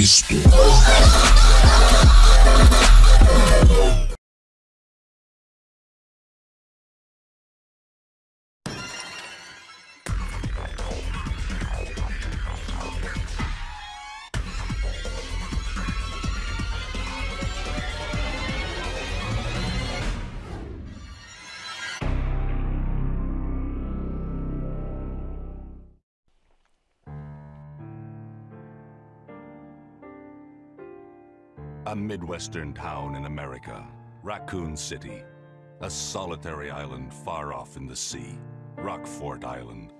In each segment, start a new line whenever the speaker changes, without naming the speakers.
Cristo.
A Midwestern town in America, Raccoon City. A solitary island far off in the sea, Rockfort Island.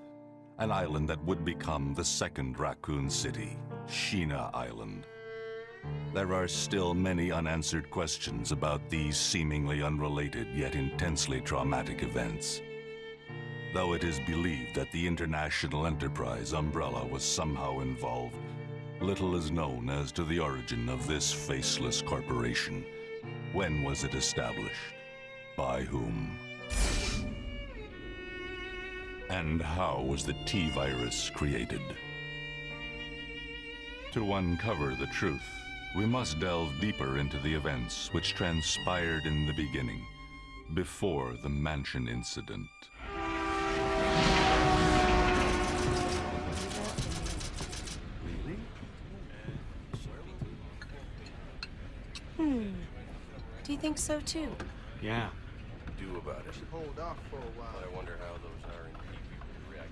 An island that would become the second Raccoon City, Sheena Island. There are still many unanswered questions about these seemingly unrelated yet intensely traumatic events. Though it is believed that the International Enterprise umbrella was somehow involved, little is known as to the origin of this faceless corporation. When was it established? By whom? And how was the T-Virus created? To uncover the truth, we must delve deeper into the events which transpired in the beginning, before the Mansion incident.
Do you think so too?
Yeah.
do about it.
Hold off for a while.
I wonder how those R&D people would react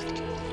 to this.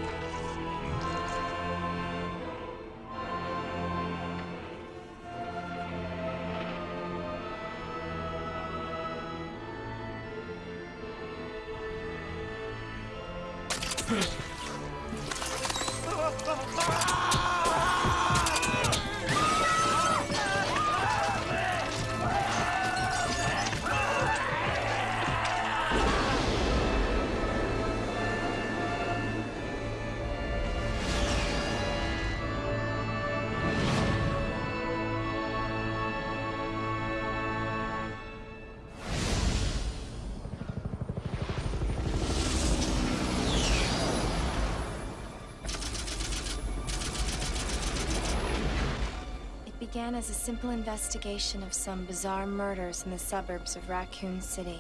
Began as a simple investigation of some bizarre murders in the suburbs of Raccoon City.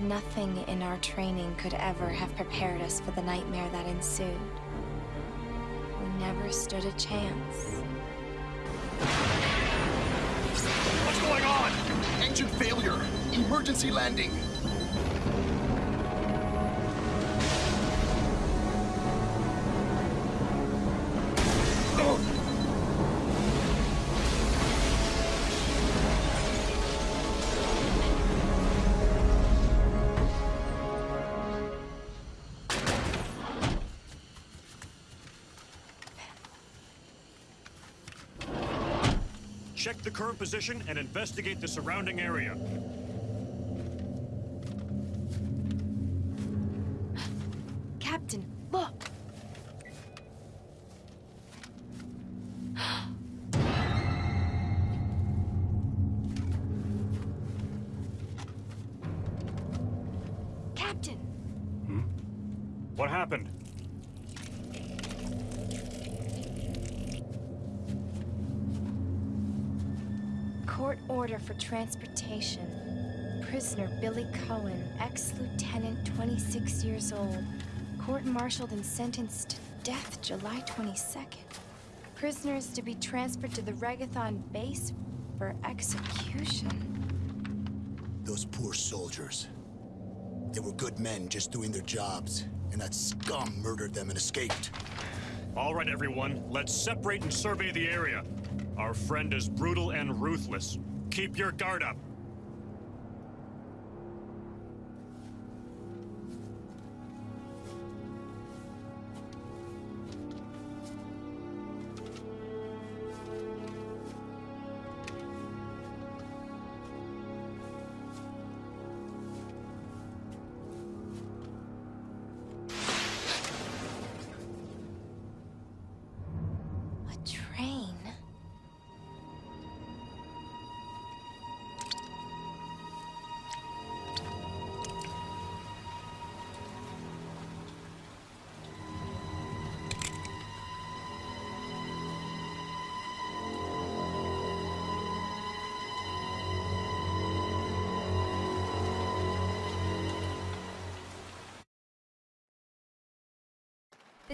Nothing in our training could ever have prepared us for the nightmare that ensued. We never stood a chance.
What's going on? Engine failure. Emergency landing.
Current position and investigate the surrounding area.
Billy Coen, ex-lieutenant, 26 years old. Court-martialed and sentenced to death July 22nd. Prisoners to be transferred to the Regathon base for execution.
Those poor soldiers. They were good men just doing their jobs, and that scum murdered them and escaped.
All right, everyone, let's separate and survey the area. Our friend is brutal and ruthless. Keep your guard up.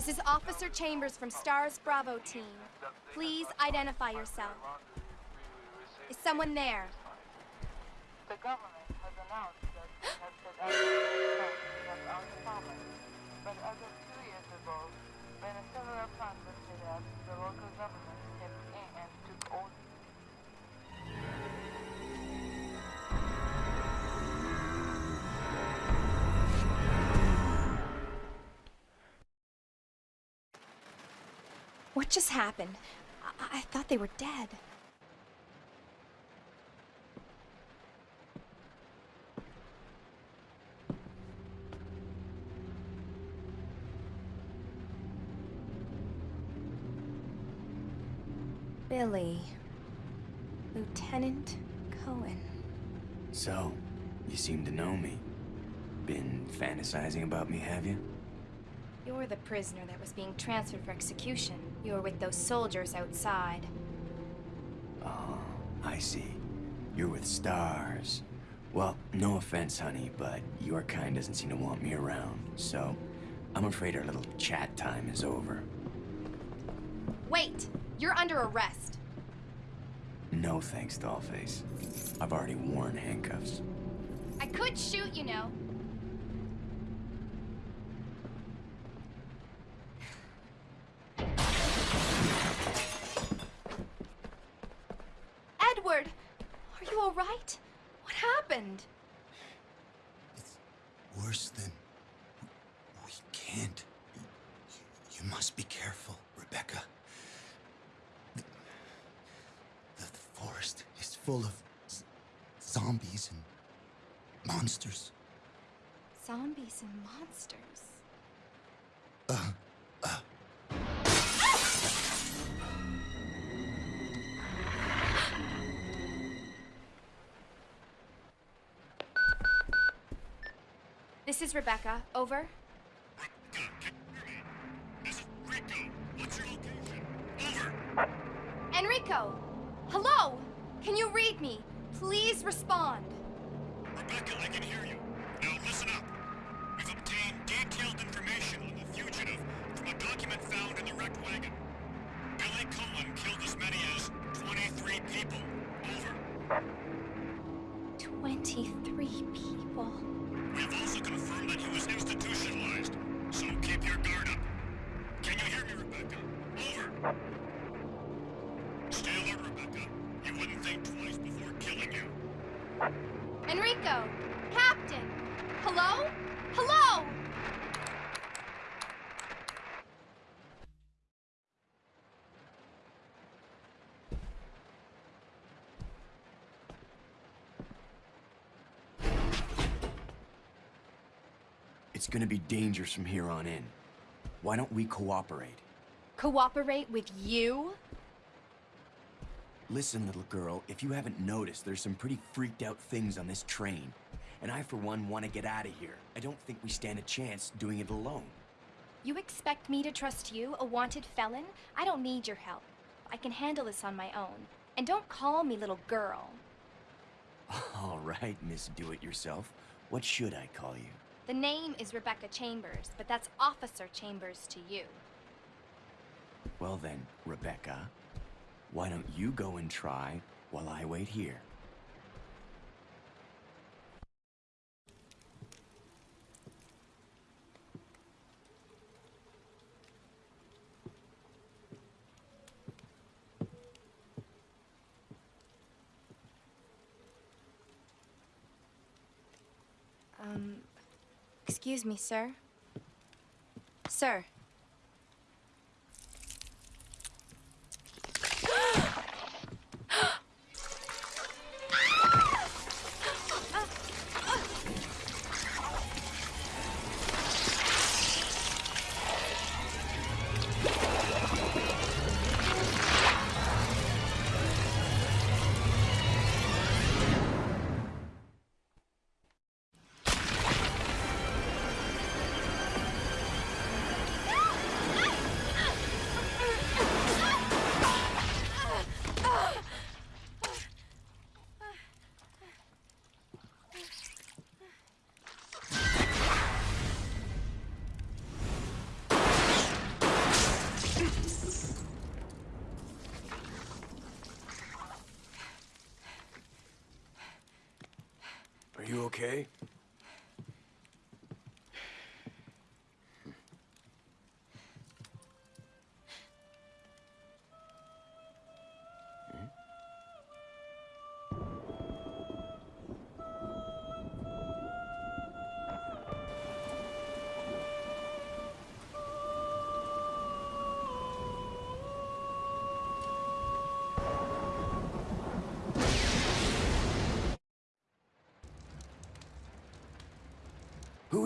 This is Officer Chambers from STARS Bravo team. Please identify yourself. Is someone there?
The government has announced that it has set of our. But as of two years ago, when a was set up, the local government stepped in and took all
just happened? I, I thought they were dead. Billy. Lieutenant Coen.
So, you seem to know me. Been fantasizing about me, have you?
You're the prisoner that was being transferred for execution. You were with those soldiers outside.
Oh, I see. You're with stars. Well, no offense, honey, but your kind doesn't seem to want me around, so I'm afraid our little chat time is over.
Wait! You're under arrest.
No thanks, Dollface. I've already worn handcuffs.
I could shoot, you know. This is Rebecca. Over. Captain! Hello? Hello!
It's gonna be dangerous from here on in. Why don't we cooperate?
Cooperate with you?
Listen, little girl, if you haven't noticed, there's some pretty freaked out things on this train. And I, for one, want to get out of here. I don't think we stand a chance doing it alone.
You expect me to trust you, a wanted felon? I don't need your help. I can handle this on my own. And don't call me little girl.
All right, Miss Do-It-Yourself. What should I call you?
The name is Rebecca Chambers, but that's Officer Chambers to you.
Well then, Rebecca, why don't you go and try while I wait here?
Um, excuse me, sir. Sir.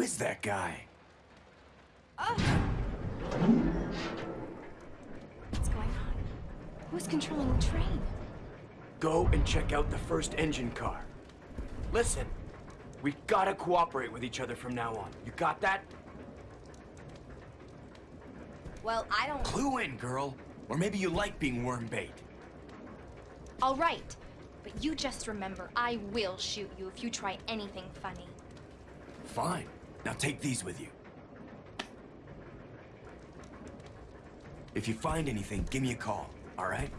Is that guy?
What's going on? Who's controlling the train?
Go and check out the first engine car. Listen, we gotta cooperate with each other from now on. You got that?
Well, I don't.
Clue in, girl. Or maybe you like being worm bait.
All right. But you just remember, I will shoot you if you try anything funny.
Fine. Now take these with you. If you find anything, give me a call, all right?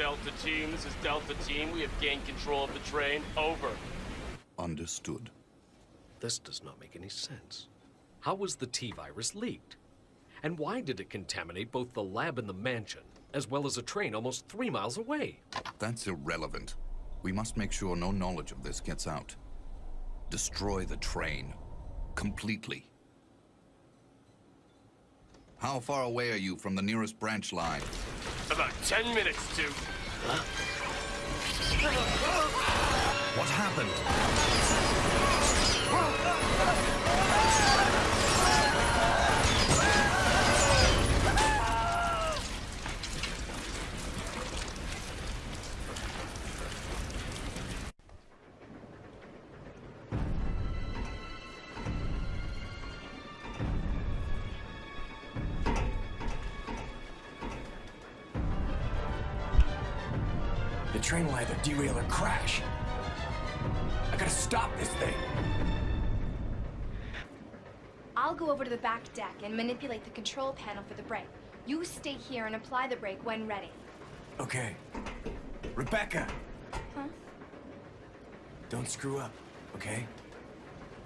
Delta Team. This is Delta Team. We have gained control of the train. Over.
Understood.
This does not make any sense. How was the T-virus leaked? And why did it contaminate both the lab and the mansion, as well as a train almost three miles away?
That's irrelevant. We must make sure no knowledge of this gets out. Destroy the train. Completely. How far away are you from the nearest branch line?
About 10 minutes to.
What happened?
Derail or crash. I gotta stop this thing.
I'll go over to the back deck and manipulate the control panel for the brake. You stay here and apply the brake when ready.
Okay. Rebecca,
Huh?
don't screw up, okay?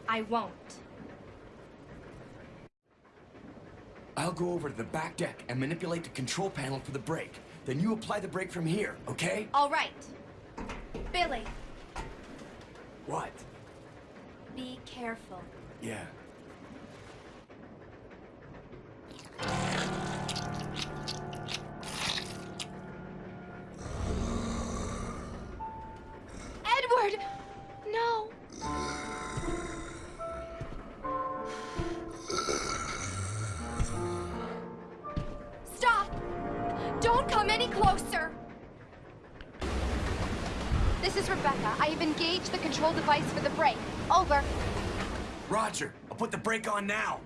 I won't.
I'll go over to the back deck and manipulate the control panel for the brake. Then you apply the brake from here, okay?
All right. Billy,
What?
be careful.
Yeah.
Brake
on now.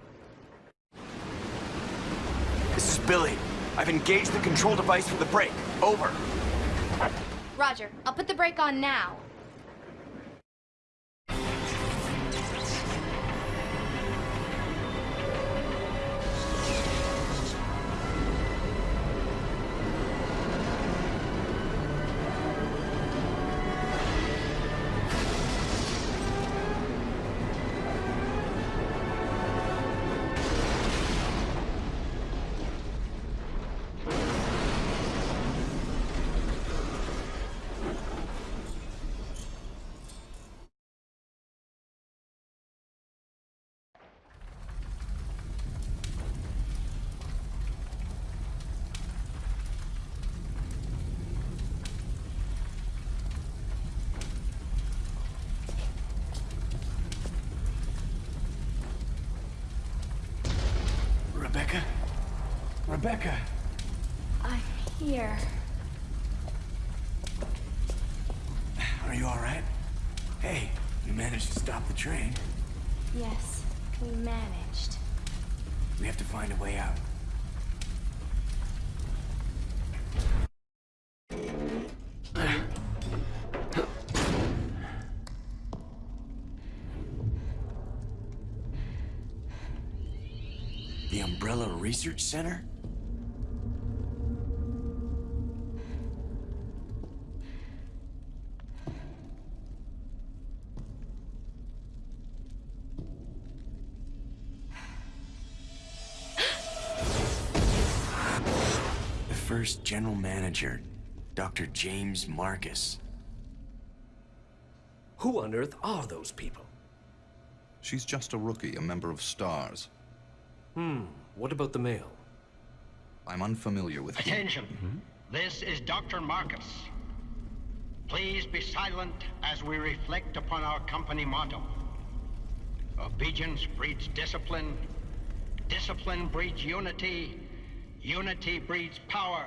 This is Billy. I've engaged the control device for the brake. Over.
Roger, I'll put the brake on now.
Rebecca!
I'm here.
Are you alright? Hey, you managed to stop the train.
Yes, we managed.
We have to find a way out. The Umbrella Research Center? The general manager, Dr. James Marcus.
Who on earth are those people?
She's just a rookie, a member of STARS.
Hmm, what about the male?
I'm unfamiliar with him.
Attention. This is Dr. Marcus. Please be silent as we reflect upon our company motto. Obedience breeds discipline. Discipline breeds unity. Unity breeds power.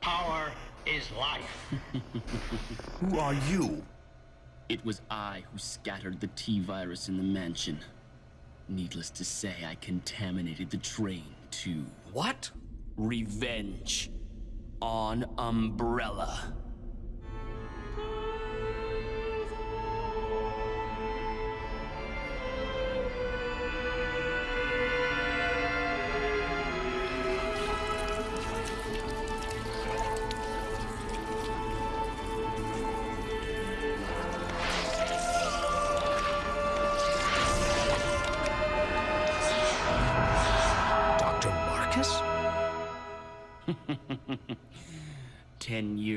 Power is life.
Who are you?
It was I who scattered the T-virus in the mansion. Needless to say, I contaminated the train, too.
What?
Revenge. On Umbrella.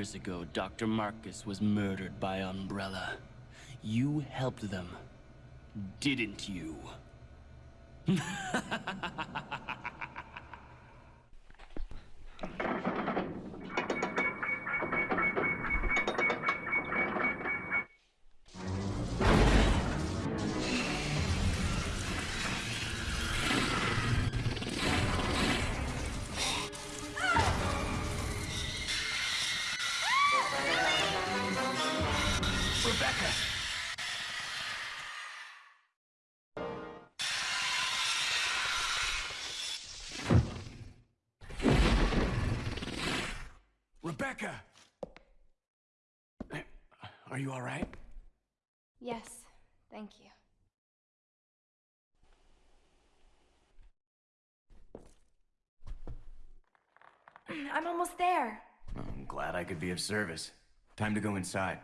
Years ago, Dr. Marcus was murdered by Umbrella. You helped them, didn't you?
Are you alright?
Yes, thank you. I'm almost there.
I'm glad I could be of service. Time to go inside.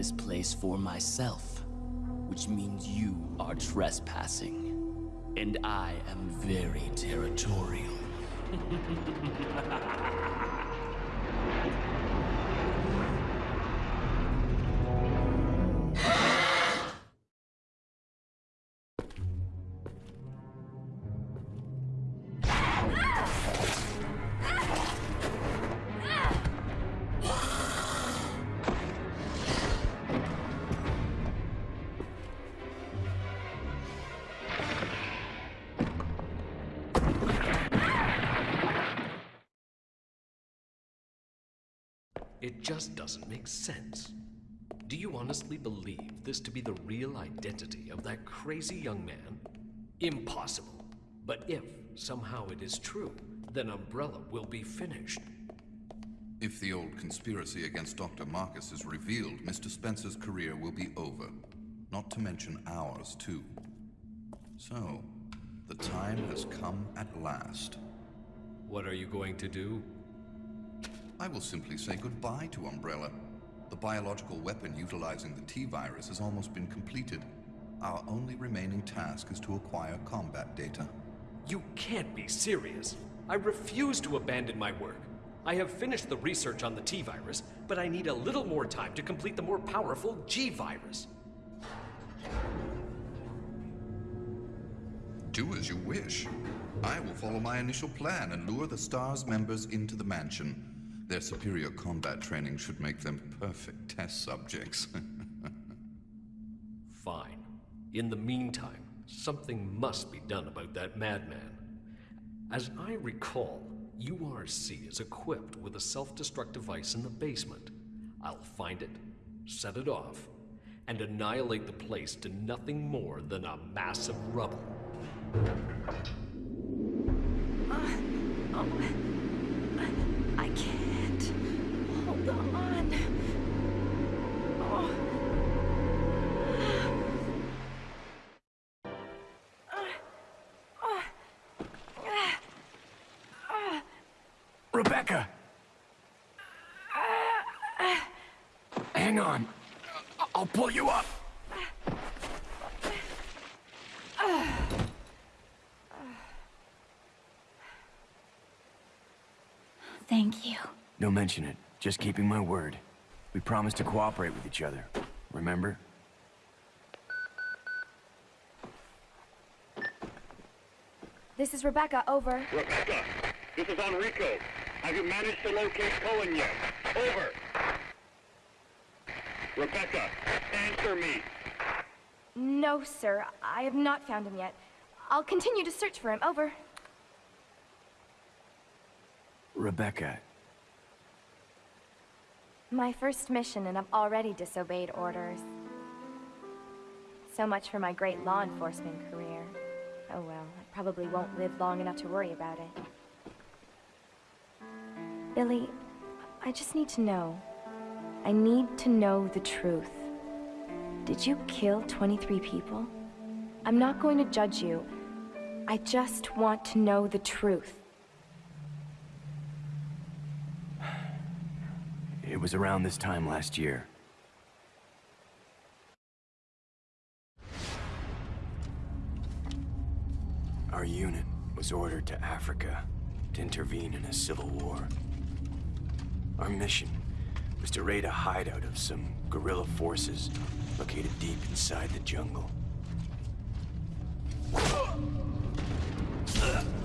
This place for myself, which means you are trespassing. And I am very territorial.
just doesn't make sense. Do you honestly believe this to be the real identity of that crazy young man? Impossible. But if somehow it is true, then Umbrella will be finished.
If the old conspiracy against Dr. Marcus is revealed, Mr. Spencer's career will be over. Not to mention ours, too. So, the time has come at last.
What are you going to do?
I will simply say goodbye to Umbrella. The biological weapon utilizing the T-virus has almost been completed. Our only remaining task is to acquire combat data.
You can't be serious. I refuse to abandon my work. I have finished the research on the T virus, but I need a little more time to complete the more powerful G virus.
Do as you wish. I will follow my initial plan and lure the STARS members into the mansion. Their superior combat training should make them perfect test subjects.
Fine. In the meantime, something must be done about that madman. As I recall, URC is equipped with a self-destruct device in the basement. I'll find it, set it off, and annihilate the place to nothing more than a mass of rubble.
Uh, oh, I can't. On. Oh.
Rebecca! Hang on. I'll pull you up.
Thank you.
Don't mention it. Just keeping my word. We promised to cooperate with each other. Remember?
This is Rebecca, over.
Rebecca, this is Enrico. Have you managed to locate Coen yet? Over. Rebecca, answer me.
No, sir. I have not found him yet. I'll continue to search for him, over.
Rebecca,
My first mission, and I've already disobeyed orders. So much for my great law enforcement career. Oh well, I probably won't live long enough to worry about it. Billy, I just need to know. I need to know the truth. Did you kill 23 people? I'm not going to judge you. I just want to know the truth.
It was around this time last year. Our unit was ordered to Africa to intervene in a civil war. Our mission was to raid a hideout of some guerrilla forces located deep inside the jungle.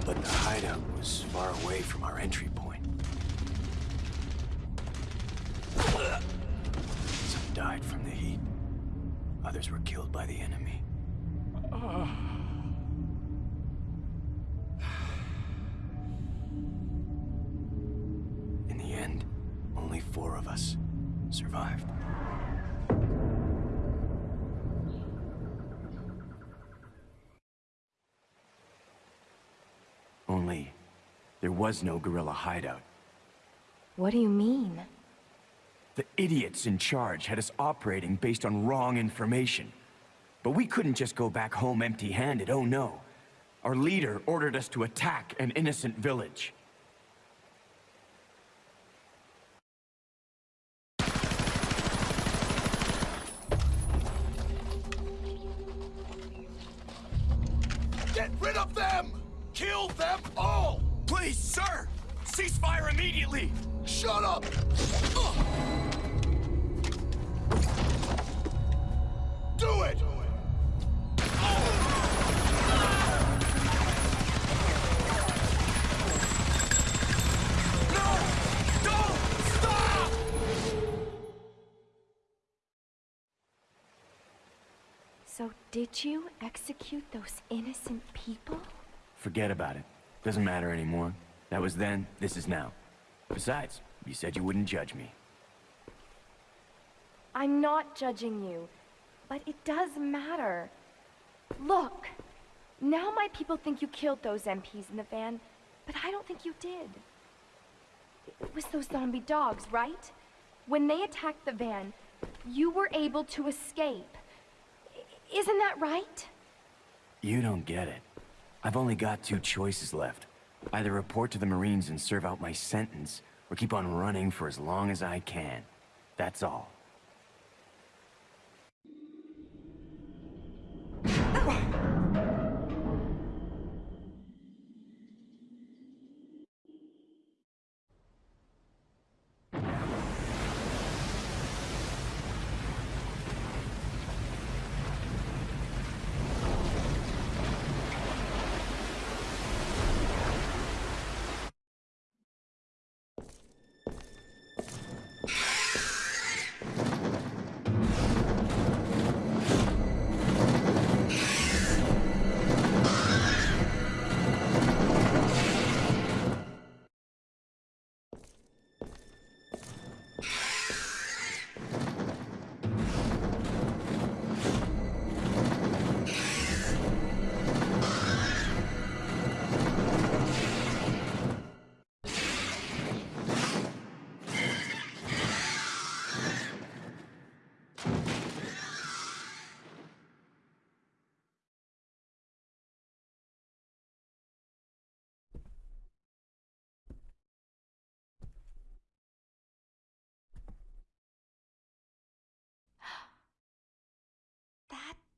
But the hideout was far away from our entry Others were killed by the enemy. In the end, only four of us survived. Only, there was no guerrilla hideout.
What do you mean?
The idiots in charge had us operating based on wrong information. But we couldn't just go back home empty-handed, oh no. Our leader ordered us to attack an innocent village.
Get rid of them! Kill them all!
Please, sir! Ceasefire immediately!
Shut up! Do
So did you execute those innocent people?
Forget about it. Doesn't matter anymore. That was then, this is now. Besides, you said you wouldn't judge me.
I'm not judging you, but it does matter. Look, now my people think you killed those MPs in the van, but I don't think you did. It was those zombie dogs, right? When they attacked the van, you were able to escape. Isn't that right?
You don't get it. I've only got two choices left. Either report to the Marines and serve out my sentence, or keep on running for as long as I can. That's all.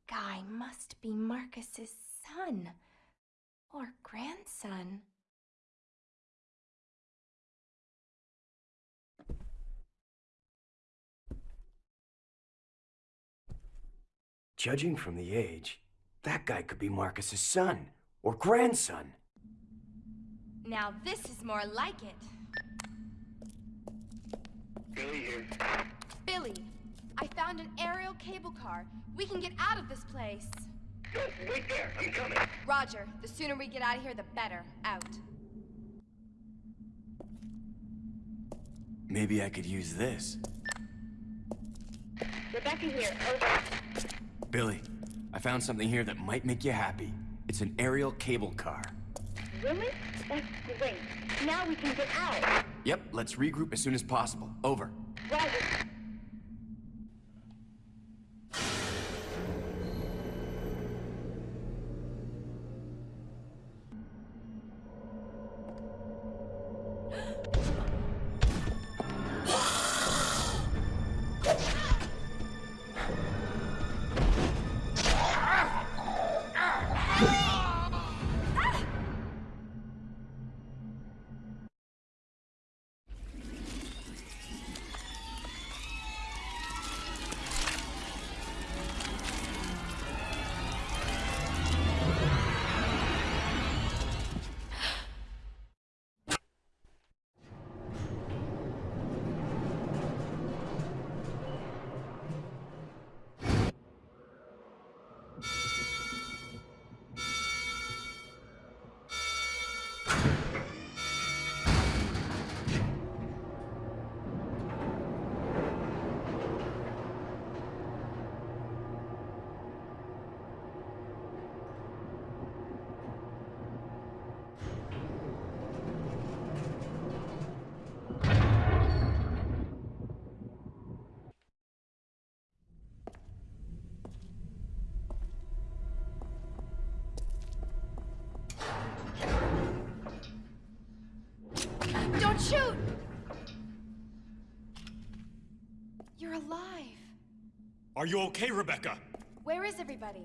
Guy must be Marcus's son. Or grandson.
Judging from the age, that guy could be Marcus's son or grandson.
Now this is more like it.
Billy here.
Billy, I found an aerial cable car. We can get out of this place.
No, wait there. I'm coming.
Roger. The sooner we get out of here, the better. Out.
Maybe I could use this.
Rebecca here. Over.
Billy, I found something here that might make you happy. It's an aerial cable car.
Really? That's great. Now we can get out.
Yep, let's regroup as soon as possible. Over.
Roger.
Are you okay, Rebecca?
Where is everybody?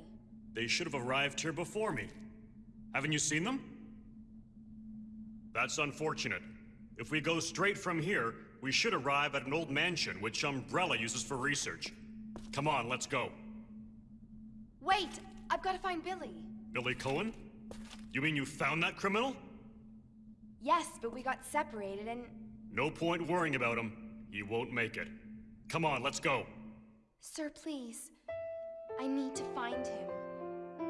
They should have arrived here before me. Haven't you seen them? That's unfortunate. If we go straight from here, we should arrive at an old mansion which Umbrella uses for research. Come on, let's go.
Wait! I've got to find Billy.
Billy Coen? You mean you found that criminal?
Yes, but we got separated and.
No point worrying about him. He won't make it. Come on, let's go.
Sir, please. I need to find him.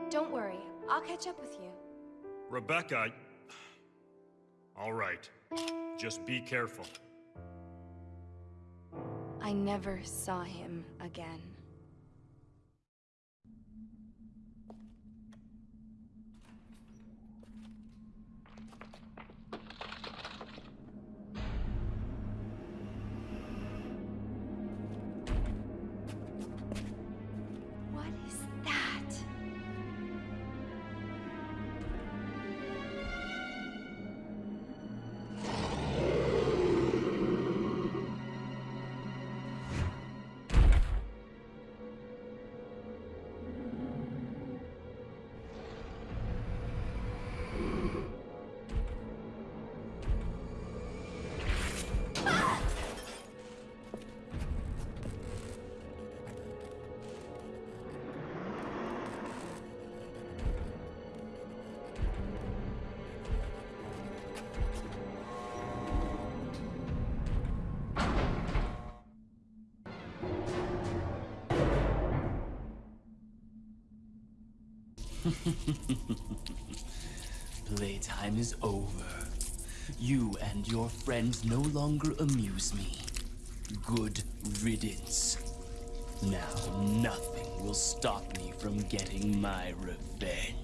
Don't worry, I'll catch up with you.
Rebecca... All right. Just be careful.
I never saw him again.
Playtime is over. You and your friends no longer amuse me. Good riddance. Now nothing will stop me from getting my revenge.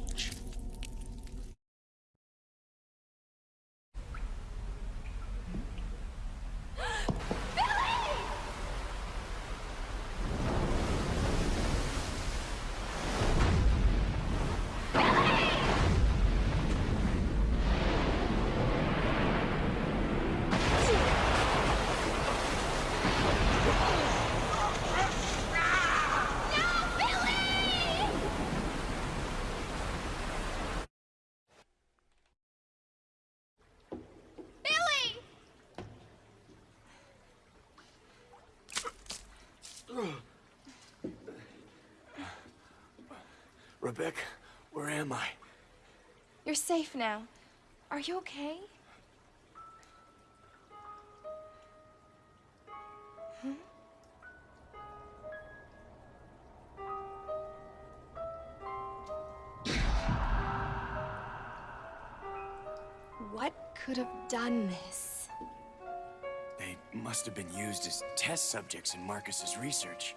Rebecca, where am I?
You're safe now. Are you okay? Hmm? What could have done this?
They must have been used as test subjects in Marcus's research.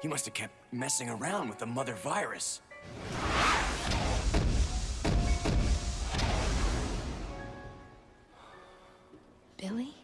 He must have kept messing around with the mother virus.
Billy?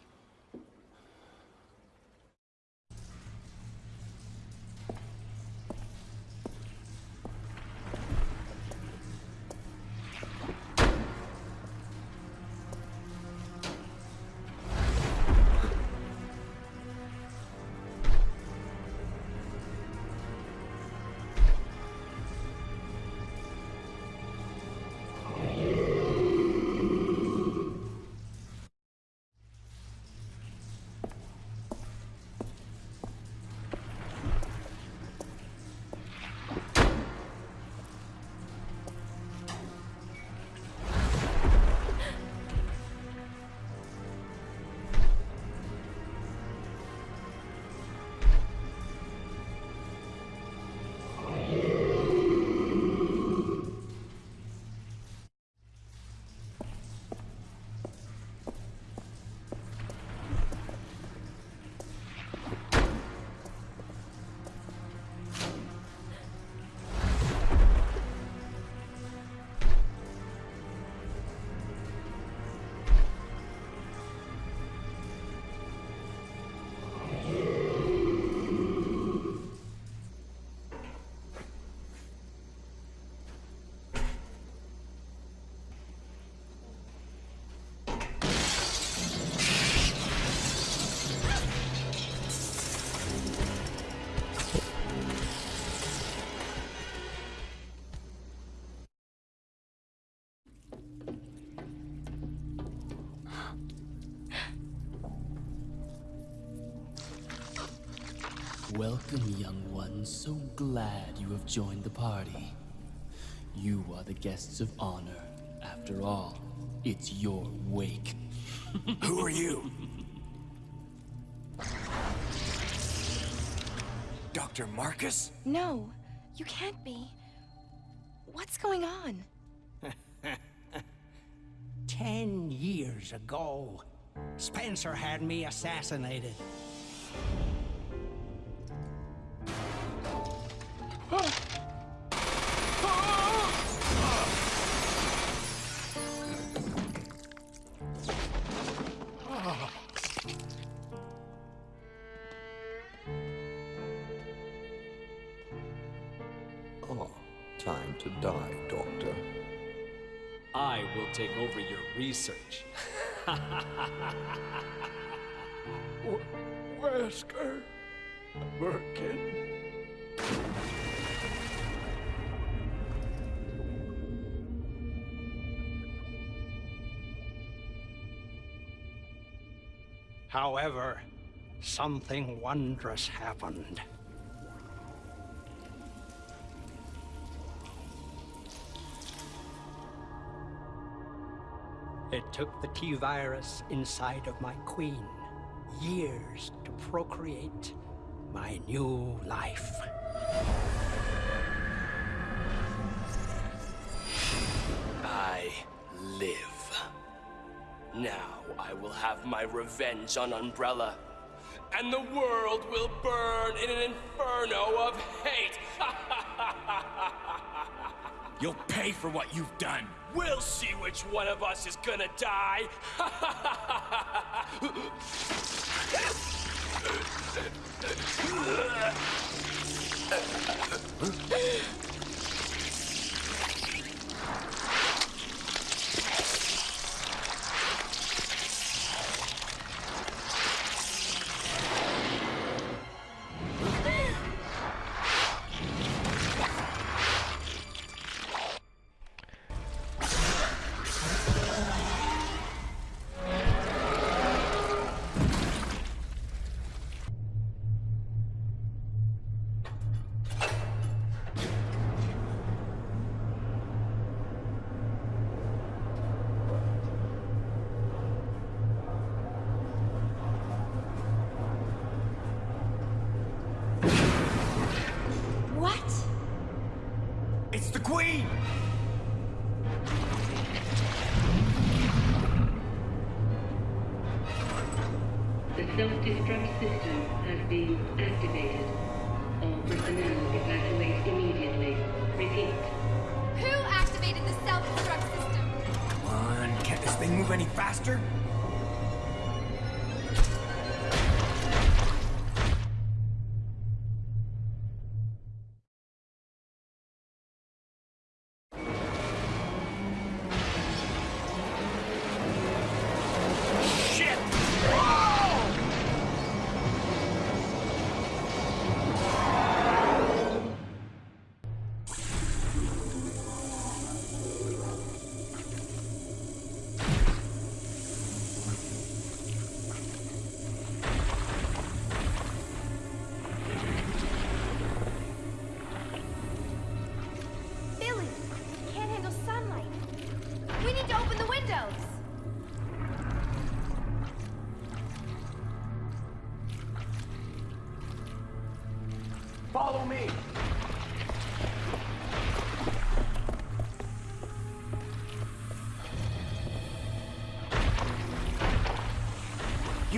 Welcome, young one. So glad you have joined the party. You are the guests of honor. After all, it's your wake.
Who are you? Dr. Marcus?
No, you can't be. What's going on?
Ten years ago, Spencer had me assassinated.
Die, Doctor.
I will take over your research.
Wesker, Birkin.
However, something wondrous happened. It took the T-virus inside of my queen years to procreate my new life.
I live. Now I will have my revenge on Umbrella. And the world will burn in an inferno of hate.
You'll pay for what you've done.
We'll see which one of us is gonna die.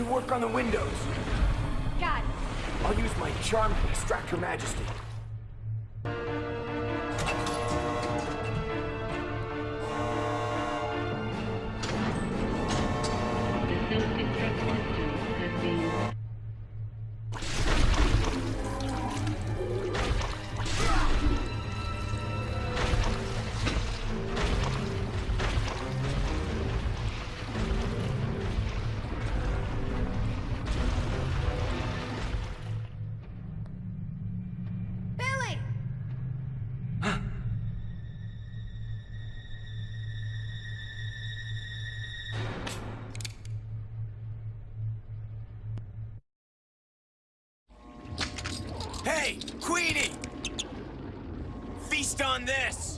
work on the windows.
Got it.
I'll use my charm to distract Her Majesty. On this!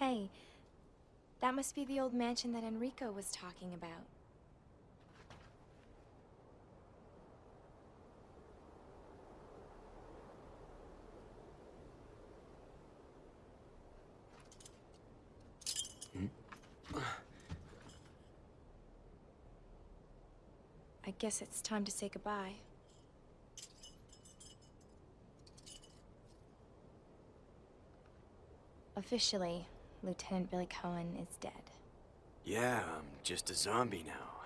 Hey, that must be the old mansion that Enrico was talking about. Hmm? I guess it's time to say goodbye. Officially, Lieutenant Billy Coen is dead.
Yeah, I'm just a zombie now.